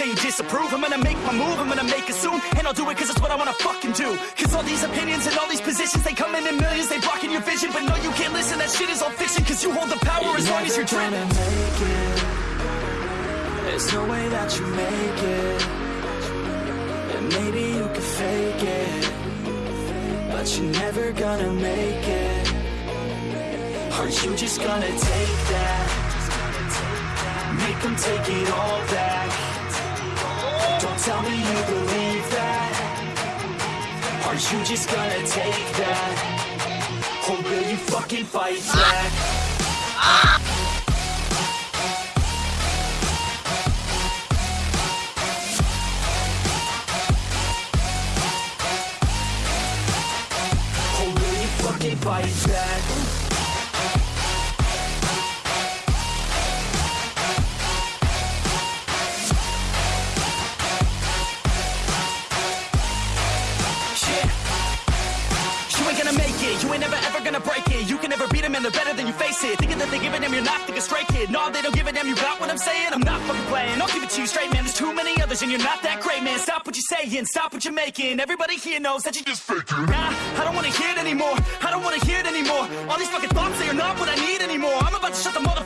saying you disapprove. I'm gonna make my move, I'm gonna make it soon. And I'll do it cause it's what I wanna fucking do. Cause all these opinions and all these positions They come in in millions, they blocking your vision. But no, you can't listen, that shit is all fiction. Cause you hold the power as long as you're gonna make it. There's no way that you make it. And maybe you can fake it. But you're never gonna make it. Are you just gonna take that? Make them take it all back tell me you believe that Are you just gonna take that? Or will you fucking fight back? You fucking fight back? Gonna make it, you ain't never ever gonna break it. You can never beat them and they're better than you face it. Thinking that they give a damn, you're not thinking straight kid. No, they don't give a damn, you got what I'm saying? I'm not fucking playing, I'll give it to you straight man. There's too many others and you're not that great man. Stop what you're saying, stop what you're making. Everybody here knows that you just faking. Nah, I don't wanna hear it anymore. I don't wanna hear it anymore. All these fucking thoughts, they are not what I need anymore. I'm about to shut the door